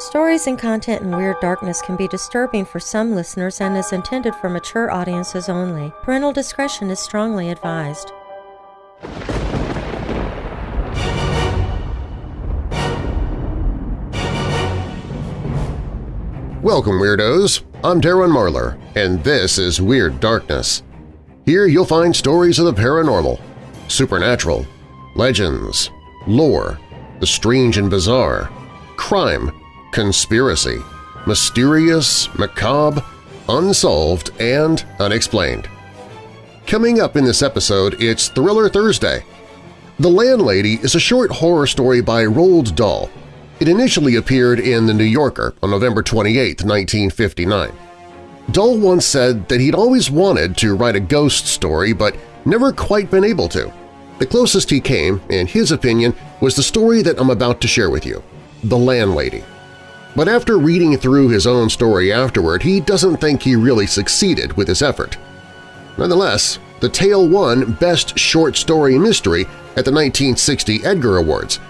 Stories and content in Weird Darkness can be disturbing for some listeners and is intended for mature audiences only. Parental discretion is strongly advised. Welcome, Weirdos! I'm Darren Marlar, and this is Weird Darkness. Here you'll find stories of the paranormal, supernatural, legends, lore, the strange and bizarre, crime, conspiracy, mysterious, macabre, unsolved, and unexplained. Coming up in this episode, it's Thriller Thursday. The Landlady is a short horror story by Roald Dahl. It initially appeared in The New Yorker on November 28, 1959. Dahl once said that he'd always wanted to write a ghost story but never quite been able to. The closest he came, in his opinion, was the story that I'm about to share with you, The Landlady. But after reading through his own story afterward, he doesn't think he really succeeded with his effort. Nonetheless, the tale won Best Short Story Mystery at the 1960 Edgar Awards,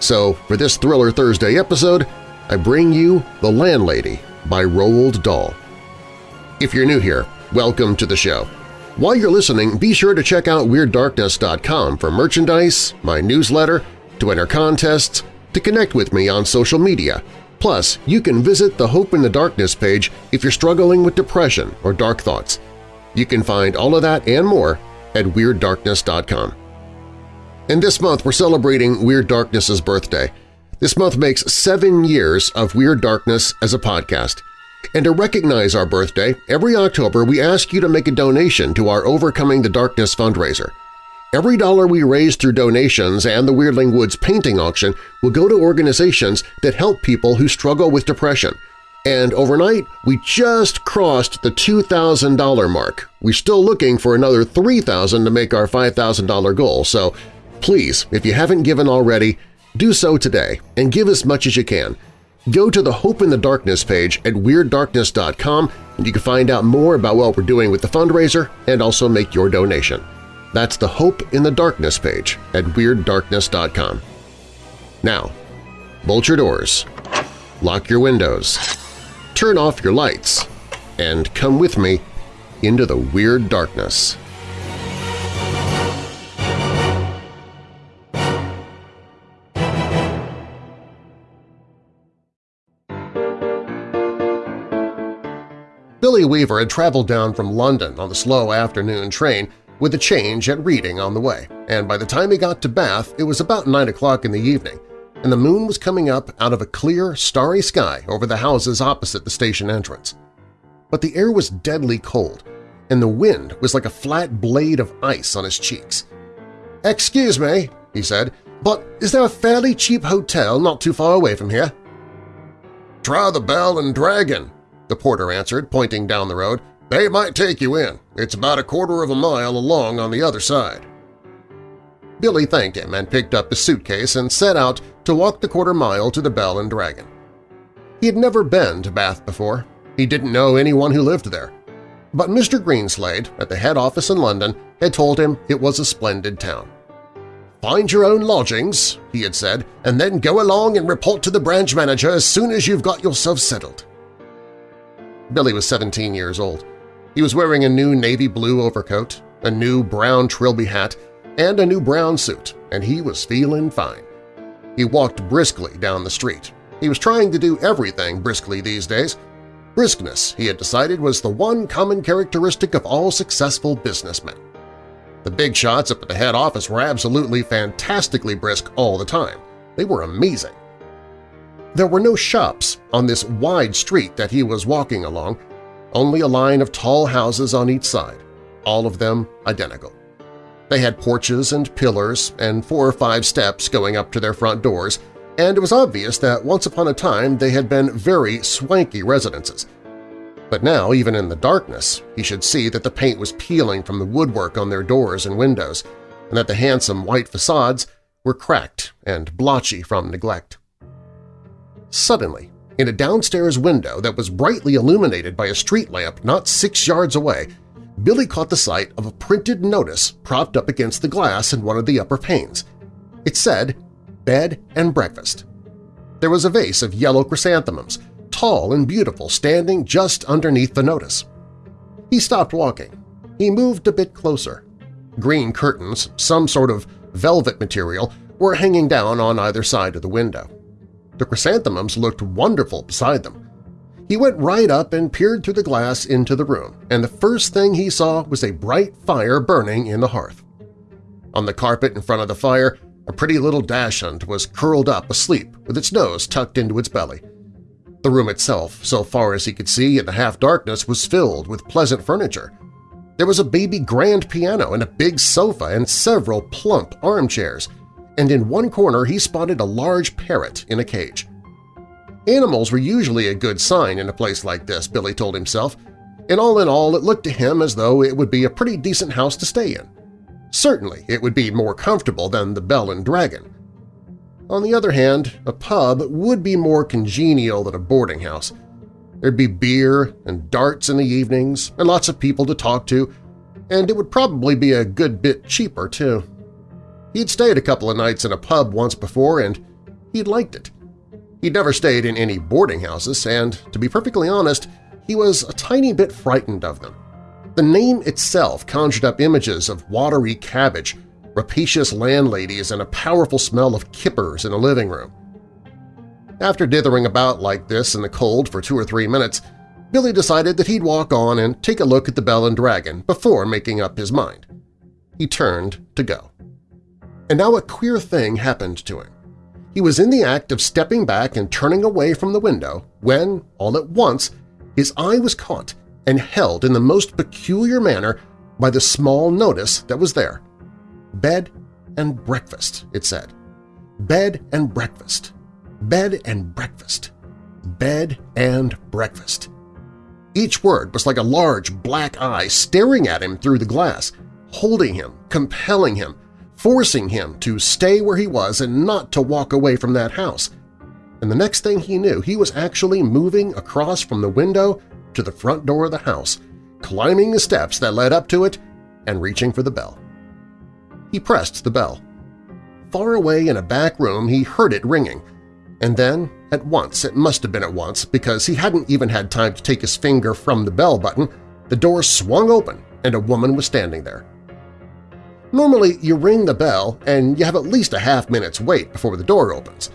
so for this Thriller Thursday episode, I bring you The Landlady by Roald Dahl. If you're new here, welcome to the show. While you're listening, be sure to check out WeirdDarkness.com for merchandise, my newsletter, to enter contests, to connect with me on social media. Plus, you can visit the Hope in the Darkness page if you're struggling with depression or dark thoughts. You can find all of that and more at WeirdDarkness.com. And this month we're celebrating Weird Darkness's birthday. This month makes seven years of Weird Darkness as a podcast. And to recognize our birthday, every October we ask you to make a donation to our Overcoming the Darkness fundraiser. Every dollar we raise through donations and the Weirdling Woods painting auction will go to organizations that help people who struggle with depression. And overnight, we just crossed the $2,000 mark. We're still looking for another $3,000 to make our $5,000 goal, so Please, if you haven't given already, do so today and give as much as you can. Go to the Hope in the Darkness page at WeirdDarkness.com and you can find out more about what we're doing with the fundraiser and also make your donation. That's the Hope in the Darkness page at WeirdDarkness.com. Now, bolt your doors, lock your windows, turn off your lights, and come with me into the Weird Darkness. Billy Weaver had traveled down from London on the slow afternoon train with a change at Reading on the way, and by the time he got to Bath it was about 9 o'clock in the evening, and the moon was coming up out of a clear, starry sky over the houses opposite the station entrance. But the air was deadly cold, and the wind was like a flat blade of ice on his cheeks. "'Excuse me,' he said, "'but is there a fairly cheap hotel not too far away from here?' "'Try the Bell and Dragon,' the porter answered, pointing down the road. They might take you in. It's about a quarter of a mile along on the other side. Billy thanked him and picked up his suitcase and set out to walk the quarter mile to the Bell and Dragon. He had never been to Bath before. He didn't know anyone who lived there. But Mr. Greenslade, at the head office in London, had told him it was a splendid town. "'Find your own lodgings,' he had said, "'and then go along and report to the branch manager as soon as you've got yourself settled.' Billy was 17 years old. He was wearing a new navy blue overcoat, a new brown trilby hat, and a new brown suit, and he was feeling fine. He walked briskly down the street. He was trying to do everything briskly these days. Briskness, he had decided, was the one common characteristic of all successful businessmen. The big shots up at the head office were absolutely fantastically brisk all the time. They were amazing. There were no shops on this wide street that he was walking along, only a line of tall houses on each side, all of them identical. They had porches and pillars and four or five steps going up to their front doors, and it was obvious that once upon a time they had been very swanky residences. But now, even in the darkness, he should see that the paint was peeling from the woodwork on their doors and windows, and that the handsome white facades were cracked and blotchy from neglect. Suddenly, in a downstairs window that was brightly illuminated by a street lamp not six yards away, Billy caught the sight of a printed notice propped up against the glass in one of the upper panes. It said, Bed and Breakfast. there was a vase of yellow chrysanthemums, tall and beautiful, standing just underneath the notice. He stopped walking. He moved a bit closer. Green curtains, some sort of velvet material, were hanging down on either side of the window. The chrysanthemums looked wonderful beside them. He went right up and peered through the glass into the room, and the first thing he saw was a bright fire burning in the hearth. On the carpet in front of the fire, a pretty little dachshund was curled up asleep with its nose tucked into its belly. The room itself, so far as he could see in the half-darkness, was filled with pleasant furniture. There was a baby grand piano and a big sofa and several plump armchairs, and in one corner he spotted a large parrot in a cage. Animals were usually a good sign in a place like this, Billy told himself, and all in all it looked to him as though it would be a pretty decent house to stay in. Certainly it would be more comfortable than the Bell and Dragon. On the other hand, a pub would be more congenial than a boarding house. There'd be beer and darts in the evenings and lots of people to talk to, and it would probably be a good bit cheaper, too. He'd stayed a couple of nights in a pub once before, and he'd liked it. He'd never stayed in any boarding houses, and, to be perfectly honest, he was a tiny bit frightened of them. The name itself conjured up images of watery cabbage, rapacious landladies, and a powerful smell of kippers in a living room. After dithering about like this in the cold for two or three minutes, Billy decided that he'd walk on and take a look at the Bell and Dragon before making up his mind. He turned to go. And now a queer thing happened to him. He was in the act of stepping back and turning away from the window when, all at once, his eye was caught and held in the most peculiar manner by the small notice that was there. Bed and breakfast, it said. Bed and breakfast. Bed and breakfast. Bed and breakfast. Each word was like a large black eye staring at him through the glass, holding him, compelling him, forcing him to stay where he was and not to walk away from that house. And the next thing he knew, he was actually moving across from the window to the front door of the house, climbing the steps that led up to it and reaching for the bell. He pressed the bell. Far away in a back room he heard it ringing, and then, at once, it must have been at once because he hadn't even had time to take his finger from the bell button, the door swung open and a woman was standing there. Normally, you ring the bell and you have at least a half minute's wait before the door opens.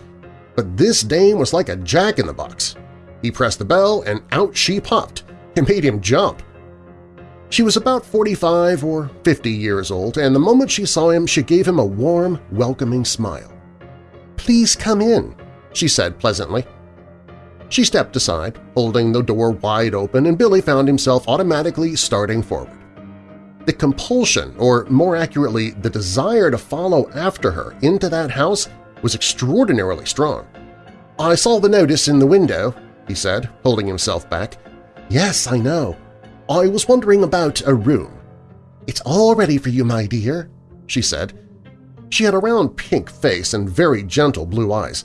But this dame was like a jack-in-the-box. He pressed the bell and out she popped. It made him jump. She was about 45 or 50 years old, and the moment she saw him she gave him a warm, welcoming smile. "'Please come in,' she said pleasantly. She stepped aside, holding the door wide open, and Billy found himself automatically starting forward. The compulsion, or more accurately the desire to follow after her into that house, was extraordinarily strong. "'I saw the notice in the window,' he said, holding himself back. "'Yes, I know. I was wondering about a room.' "'It's all ready for you, my dear,' she said. She had a round pink face and very gentle blue eyes.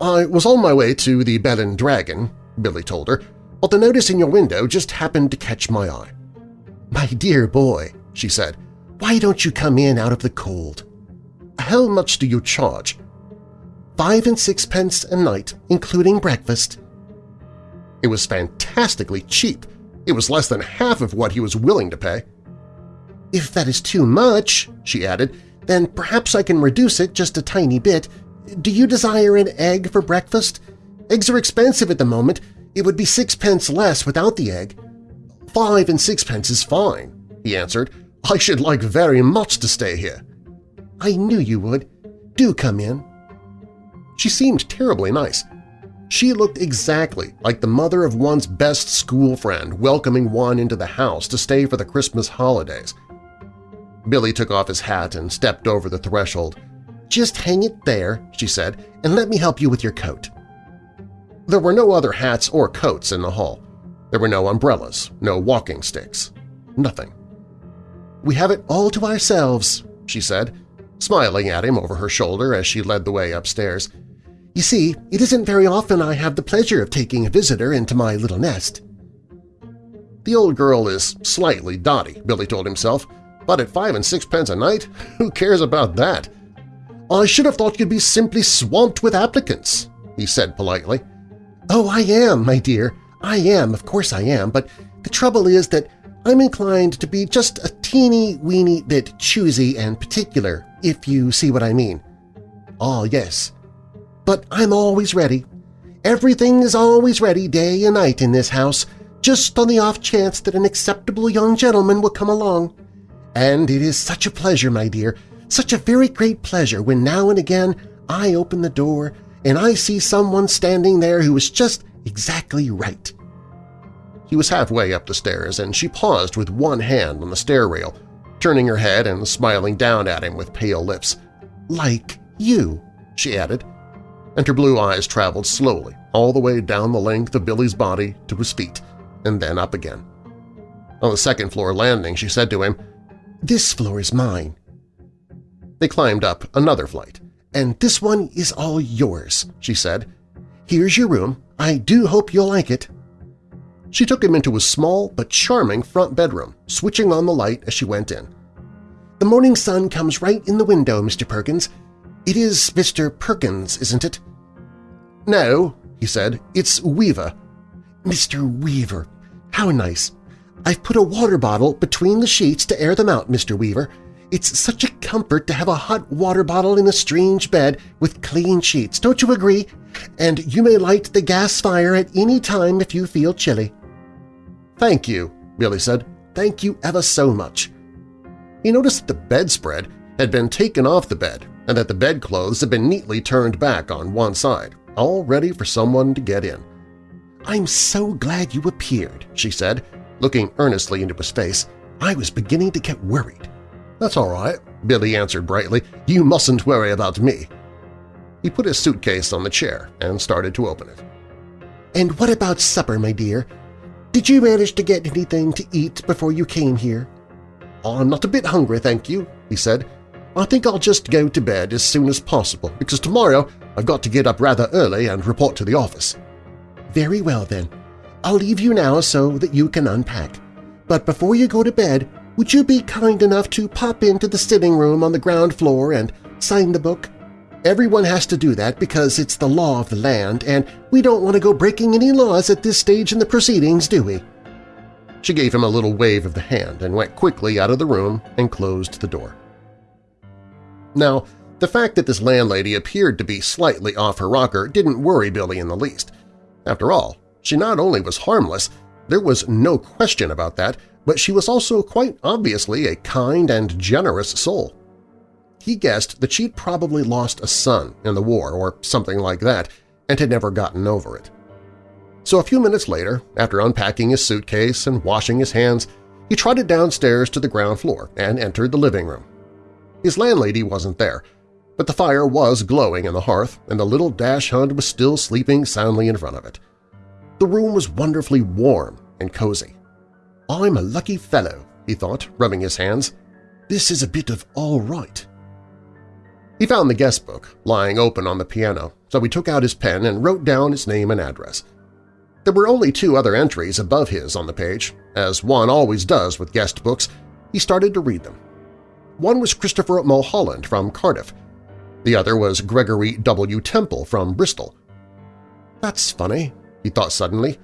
"'I was on my way to the Bell and Dragon,' Billy told her, "'but the notice in your window just happened to catch my eye.' "'My dear boy,' she said, "'why don't you come in out of the cold?' "'How much do you charge?' "'Five and sixpence a night, including breakfast.' It was fantastically cheap. It was less than half of what he was willing to pay. "'If that is too much,' she added, "'then perhaps I can reduce it just a tiny bit. Do you desire an egg for breakfast? Eggs are expensive at the moment. It would be sixpence less without the egg.' Five and sixpence is fine, he answered. I should like very much to stay here. I knew you would. Do come in. She seemed terribly nice. She looked exactly like the mother of one's best school friend welcoming one into the house to stay for the Christmas holidays. Billy took off his hat and stepped over the threshold. "'Just hang it there,' she said, "'and let me help you with your coat.' There were no other hats or coats in the hall. There were no umbrellas, no walking sticks, nothing. "'We have it all to ourselves,' she said, smiling at him over her shoulder as she led the way upstairs. "'You see, it isn't very often I have the pleasure of taking a visitor into my little nest.' The old girl is slightly dotty, Billy told himself, but at five and sixpence a night, who cares about that? I should have thought you'd be simply swamped with applicants, he said politely. Oh, I am, my dear. I am, of course I am, but the trouble is that I'm inclined to be just a teeny-weeny bit choosy and particular, if you see what I mean. Ah, yes. But I'm always ready. Everything is always ready day and night in this house, just on the off chance that an acceptable young gentleman will come along. And it is such a pleasure, my dear, such a very great pleasure when now and again I open the door and I see someone standing there who is just exactly right. He was halfway up the stairs, and she paused with one hand on the stair rail, turning her head and smiling down at him with pale lips. Like you, she added, and her blue eyes traveled slowly all the way down the length of Billy's body to his feet, and then up again. On the second floor landing, she said to him, "'This floor is mine.' They climbed up another flight. "'And this one is all yours,' she said. "'Here's your room. I do hope you'll like it.' She took him into a small but charming front bedroom, switching on the light as she went in. "'The morning sun comes right in the window, Mr. Perkins. It is Mr. Perkins, isn't it?' "'No,' he said. "'It's Weaver.' "'Mr. Weaver. How nice. I've put a water bottle between the sheets to air them out, Mr. Weaver. It's such a comfort to have a hot water bottle in a strange bed with clean sheets, don't you agree? And you may light the gas fire at any time if you feel chilly. Thank you, Billy said. Thank you ever so much. He noticed that the bedspread had been taken off the bed and that the bedclothes had been neatly turned back on one side, all ready for someone to get in. I'm so glad you appeared, she said, looking earnestly into his face. I was beginning to get worried. That's all right, Billy answered brightly. You mustn't worry about me. He put his suitcase on the chair and started to open it. And what about supper, my dear? Did you manage to get anything to eat before you came here? I'm not a bit hungry, thank you, he said. I think I'll just go to bed as soon as possible, because tomorrow I've got to get up rather early and report to the office. Very well, then. I'll leave you now so that you can unpack. But before you go to bed, would you be kind enough to pop into the sitting room on the ground floor and sign the book? Everyone has to do that because it's the law of the land, and we don't want to go breaking any laws at this stage in the proceedings, do we? She gave him a little wave of the hand and went quickly out of the room and closed the door. Now, the fact that this landlady appeared to be slightly off her rocker didn't worry Billy in the least. After all, she not only was harmless, there was no question about that, but she was also quite obviously a kind and generous soul. He guessed that she'd probably lost a son in the war or something like that and had never gotten over it. So a few minutes later, after unpacking his suitcase and washing his hands, he trotted downstairs to the ground floor and entered the living room. His landlady wasn't there, but the fire was glowing in the hearth and the little dachshund was still sleeping soundly in front of it. The room was wonderfully warm and cozy. I'm a lucky fellow, he thought, rubbing his hands. This is a bit of all right. He found the guest book lying open on the piano, so he took out his pen and wrote down his name and address. There were only two other entries above his on the page. As one always does with guest books, he started to read them. One was Christopher Mulholland from Cardiff. The other was Gregory W. Temple from Bristol. That's funny, he thought suddenly.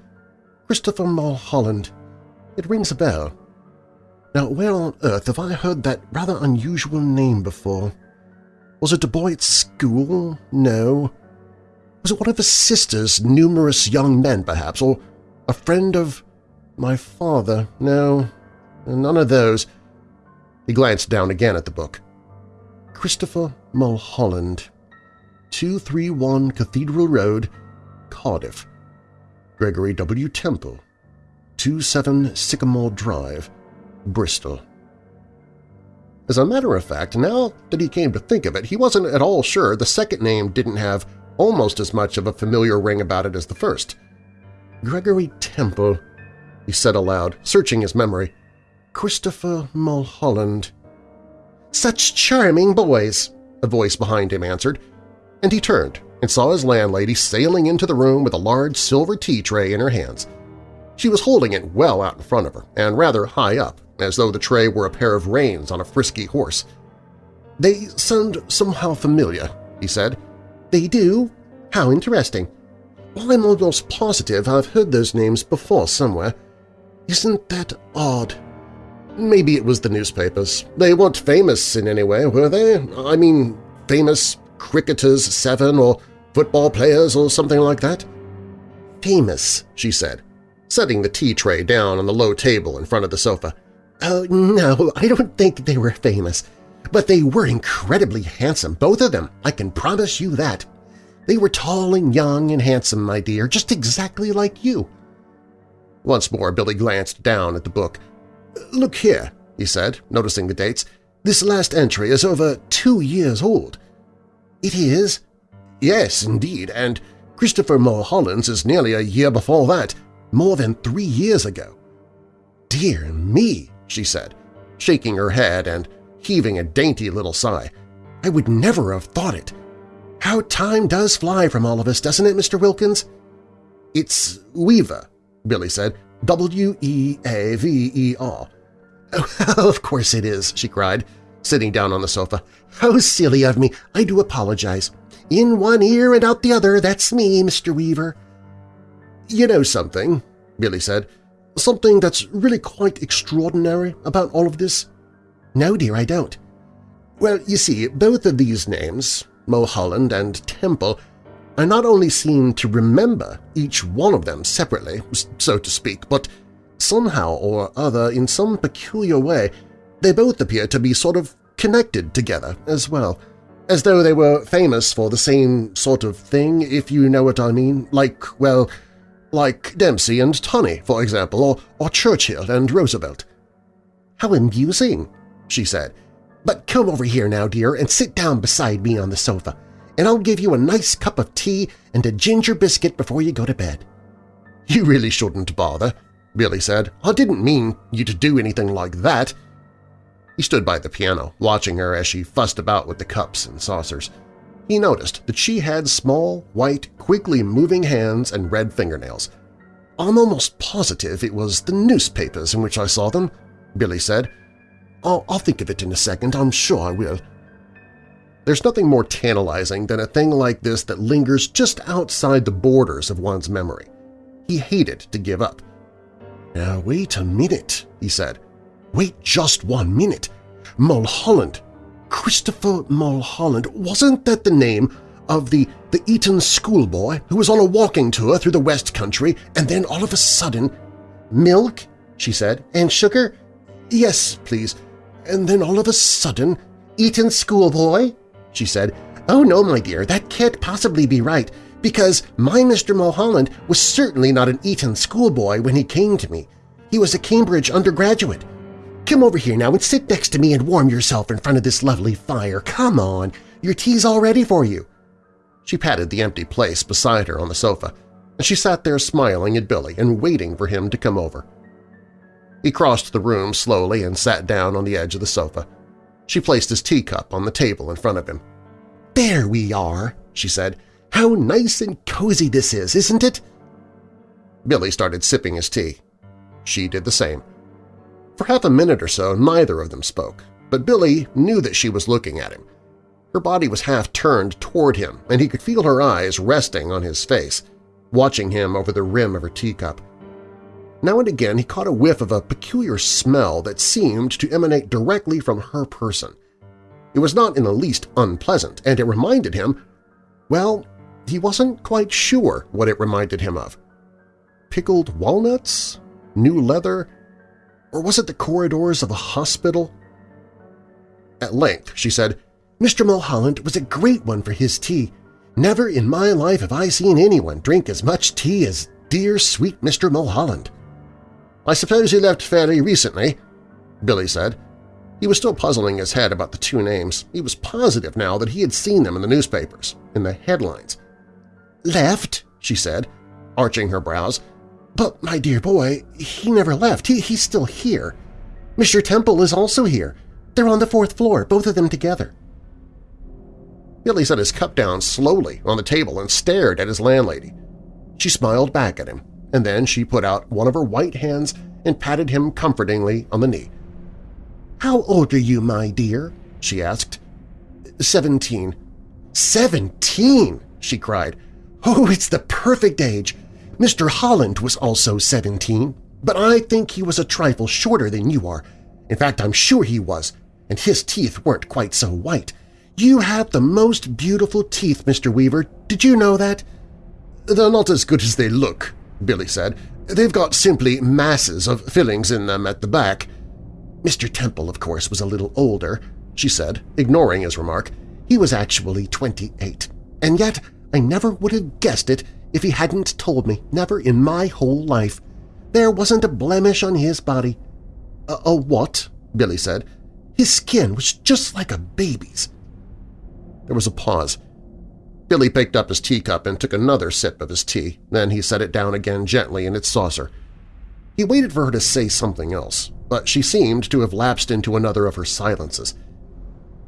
Christopher Mulholland. It rings a bell. Now, where on earth have I heard that rather unusual name before? Was it a boy at school? No. Was it one of his sister's numerous young men, perhaps, or a friend of my father? No, none of those. He glanced down again at the book. Christopher Mulholland, 231 Cathedral Road, Cardiff. Gregory W. Temple, 27 Sycamore Drive, Bristol. As a matter of fact, now that he came to think of it, he wasn't at all sure the second name didn't have almost as much of a familiar ring about it as the first. Gregory Temple, he said aloud, searching his memory. Christopher Mulholland. Such charming boys, a voice behind him answered, and he turned and saw his landlady sailing into the room with a large silver tea tray in her hands. She was holding it well out in front of her and rather high up, as though the tray were a pair of reins on a frisky horse. "'They sound somehow familiar,' he said. "'They do? How interesting. Well, I'm almost positive I've heard those names before somewhere. Isn't that odd? Maybe it was the newspapers. They weren't famous in any way, were they? I mean, famous cricketers, seven, or football players or something like that? Famous, she said, setting the tea tray down on the low table in front of the sofa. Oh, no, I don't think they were famous. But they were incredibly handsome, both of them, I can promise you that. They were tall and young and handsome, my dear, just exactly like you. Once more Billy glanced down at the book. "'Look here,' he said, noticing the dates. "'This last entry is over two years old.' "'It is?' "'Yes, indeed, and Christopher Mulholland's is nearly a year before that, more than three years ago.' "'Dear me,' she said, shaking her head and heaving a dainty little sigh. "'I would never have thought it. How time does fly from all of us, doesn't it, Mr. Wilkins?' "'It's Weaver,' Billy said. W-E-A-V-E-R. Oh, of course it is, she cried, sitting down on the sofa. How silly of me! I do apologize. In one ear and out the other, that's me, Mr. Weaver. You know something, Billy said, something that's really quite extraordinary about all of this? No, dear, I don't. Well, you see, both of these names, Mulholland and Temple, I not only seem to remember each one of them separately, so to speak, but somehow or other, in some peculiar way, they both appear to be sort of connected together as well, as though they were famous for the same sort of thing, if you know what I mean, like, well, like Dempsey and Tunney, for example, or, or Churchill and Roosevelt. How amusing, she said. But come over here now, dear, and sit down beside me on the sofa and I'll give you a nice cup of tea and a ginger biscuit before you go to bed. You really shouldn't bother, Billy said. I didn't mean you to do anything like that. He stood by the piano, watching her as she fussed about with the cups and saucers. He noticed that she had small, white, quickly moving hands and red fingernails. I'm almost positive it was the newspapers in which I saw them, Billy said. I'll, I'll think of it in a second, I'm sure I will. There's nothing more tantalizing than a thing like this that lingers just outside the borders of one's memory. He hated to give up. Now wait a minute, he said. Wait just one minute. Mulholland. Christopher Mulholland. Wasn't that the name of the, the Eton schoolboy who was on a walking tour through the West Country and then all of a sudden… Milk? she said. And sugar? Yes, please. And then all of a sudden… Eton schoolboy? she said. Oh no, my dear, that can't possibly be right, because my Mr. Mulholland was certainly not an Eton schoolboy when he came to me. He was a Cambridge undergraduate. Come over here now and sit next to me and warm yourself in front of this lovely fire. Come on, your tea's all ready for you. She patted the empty place beside her on the sofa, and she sat there smiling at Billy and waiting for him to come over. He crossed the room slowly and sat down on the edge of the sofa. She placed his teacup on the table in front of him. "'There we are,' she said. "'How nice and cozy this is, isn't it?' Billy started sipping his tea. She did the same. For half a minute or so neither of them spoke, but Billy knew that she was looking at him. Her body was half turned toward him, and he could feel her eyes resting on his face, watching him over the rim of her teacup. Now and again he caught a whiff of a peculiar smell that seemed to emanate directly from her person. It was not in the least unpleasant, and it reminded him, well, he wasn't quite sure what it reminded him of. Pickled walnuts? New leather? Or was it the corridors of a hospital? At length she said, Mr. Mulholland was a great one for his tea. Never in my life have I seen anyone drink as much tea as dear sweet Mr. Mulholland. I suppose he left fairly recently, Billy said. He was still puzzling his head about the two names. He was positive now that he had seen them in the newspapers, in the headlines. "'Left?' she said, arching her brows. "'But, my dear boy, he never left. He, he's still here. Mr. Temple is also here. They're on the fourth floor, both of them together.' Billy set his cup down slowly on the table and stared at his landlady. She smiled back at him and then she put out one of her white hands and patted him comfortingly on the knee. "'How old are you, my dear?' she asked. "'Seventeen.' "'Seventeen!' she cried. Oh, it's the perfect age. Mr. Holland was also 17, but I think he was a trifle shorter than you are. In fact, I'm sure he was, and his teeth weren't quite so white. You have the most beautiful teeth, Mr. Weaver. Did you know that? They're not as good as they look, Billy said. They've got simply masses of fillings in them at the back. Mr. Temple, of course, was a little older, she said, ignoring his remark. He was actually 28, and yet I never would have guessed it if he hadn't told me, never in my whole life. There wasn't a blemish on his body. A, a what? Billy said. His skin was just like a baby's. There was a pause. Billy picked up his teacup and took another sip of his tea. Then he set it down again gently in its saucer. He waited for her to say something else, but she seemed to have lapsed into another of her silences.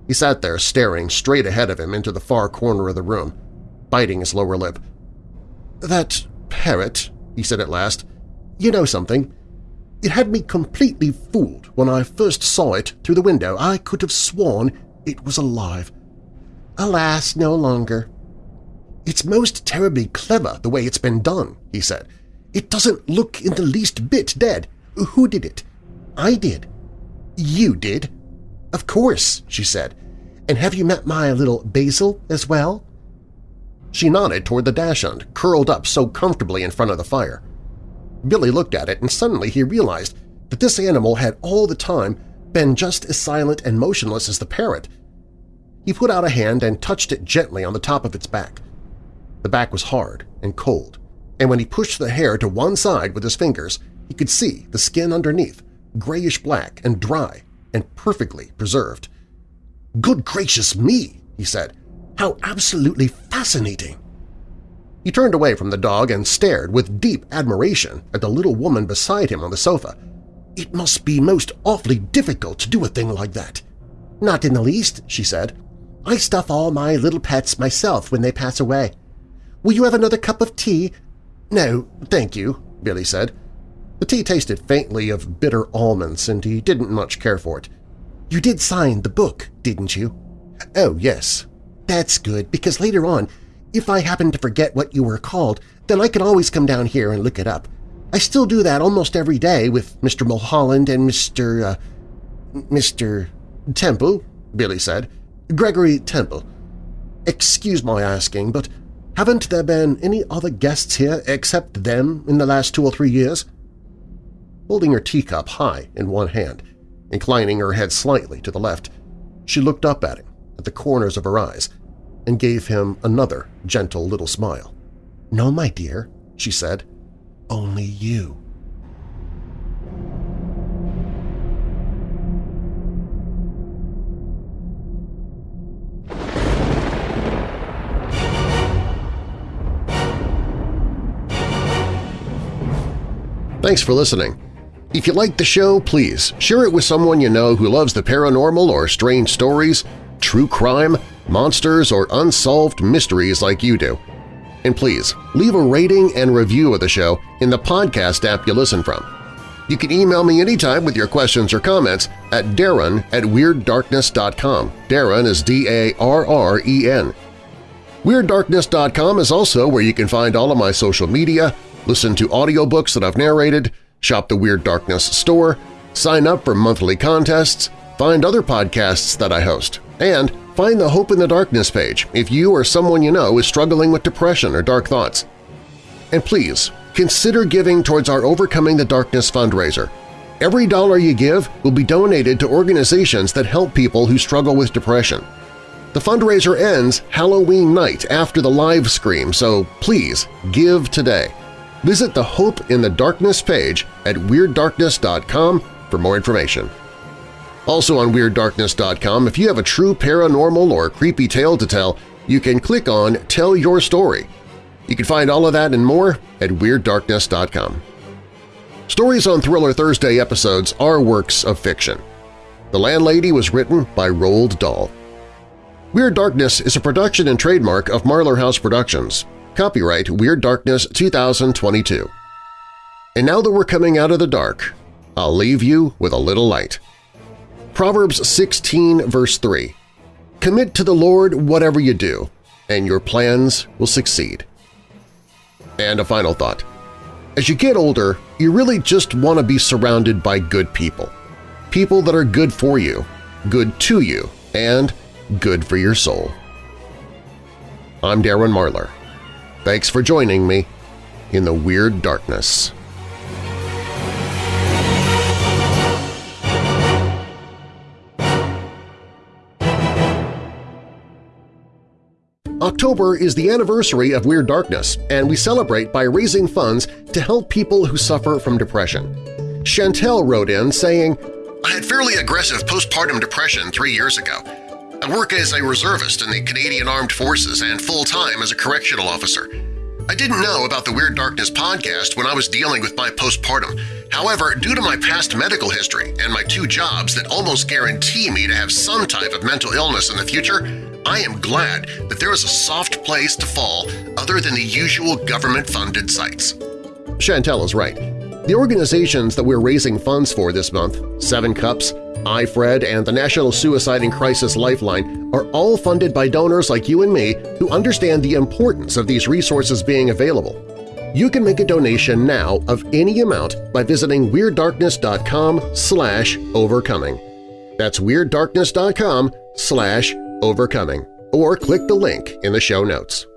He sat there staring straight ahead of him into the far corner of the room, biting his lower lip. "'That parrot,' he said at last, "'you know something? It had me completely fooled when I first saw it through the window. I could have sworn it was alive. Alas, no longer. It's most terribly clever the way it's been done, he said. It doesn't look in the least bit dead. Who did it? I did. You did? Of course, she said. And have you met my little Basil as well? She nodded toward the dachshund, curled up so comfortably in front of the fire. Billy looked at it and suddenly he realized that this animal had all the time been just as silent and motionless as the parrot. He put out a hand and touched it gently on the top of its back. The back was hard and cold, and when he pushed the hair to one side with his fingers, he could see the skin underneath, grayish-black and dry and perfectly preserved. "'Good gracious me!' he said. "'How absolutely fascinating!' He turned away from the dog and stared with deep admiration at the little woman beside him on the sofa. It must be most awfully difficult to do a thing like that. Not in the least, she said. I stuff all my little pets myself when they pass away. Will you have another cup of tea? No, thank you, Billy said. The tea tasted faintly of bitter almonds, and he didn't much care for it. You did sign the book, didn't you? Oh, yes. That's good, because later on if I happen to forget what you were called, then I can always come down here and look it up. I still do that almost every day with Mr. Mulholland and Mr. Uh, Mr. Temple, Billy said. Gregory Temple. Excuse my asking, but haven't there been any other guests here except them in the last two or three years? Holding her teacup high in one hand, inclining her head slightly to the left, she looked up at him, at the corners of her eyes, and gave him another gentle little smile. "'No, my dear,' she said. "'Only you.' Thanks for listening. If you liked the show, please share it with someone you know who loves the paranormal or strange stories, true crime, monsters, or unsolved mysteries like you do. And please, leave a rating and review of the show in the podcast app you listen from. You can email me anytime with your questions or comments at darren at WeirdDarkness.com. Darren is D-A-R-R-E-N. WeirdDarkness.com is also where you can find all of my social media, listen to audiobooks that I've narrated, shop the Weird Darkness store, sign up for monthly contests, find other podcasts that I host, and Find the Hope in the Darkness page if you or someone you know is struggling with depression or dark thoughts. And please, consider giving towards our Overcoming the Darkness fundraiser. Every dollar you give will be donated to organizations that help people who struggle with depression. The fundraiser ends Halloween night after the live stream, so please give today. Visit the Hope in the Darkness page at WeirdDarkness.com for more information. Also on WeirdDarkness.com, if you have a true paranormal or creepy tale to tell, you can click on Tell Your Story. You can find all of that and more at WeirdDarkness.com. Stories on Thriller Thursday episodes are works of fiction. The Landlady was written by Roald Dahl. Weird Darkness is a production and trademark of Marlar House Productions. Copyright Weird Darkness 2022. And now that we're coming out of the dark, I'll leave you with a little light. Proverbs 16 verse 3 Commit to the Lord whatever you do, and your plans will succeed. And a final thought. As you get older, you really just want to be surrounded by good people. People that are good for you, good to you, and good for your soul. I'm Darren Marlar. Thanks for joining me in the Weird Darkness. October is the anniversary of Weird Darkness, and we celebrate by raising funds to help people who suffer from depression. Chantel wrote in saying, I had fairly aggressive postpartum depression three years ago. I work as a reservist in the Canadian Armed Forces and full-time as a correctional officer. I didn't know about the Weird Darkness podcast when I was dealing with my postpartum. However, due to my past medical history and my two jobs that almost guarantee me to have some type of mental illness in the future, I am glad that there is a soft place to fall other than the usual government-funded sites. Chantel is right. The organizations that we're raising funds for this month, Seven Cups, iFred, and the National Suicide and Crisis Lifeline are all funded by donors like you and me who understand the importance of these resources being available. You can make a donation now of any amount by visiting WeirdDarkness.com slash overcoming. That's WeirdDarkness.com slash overcoming, or click the link in the show notes.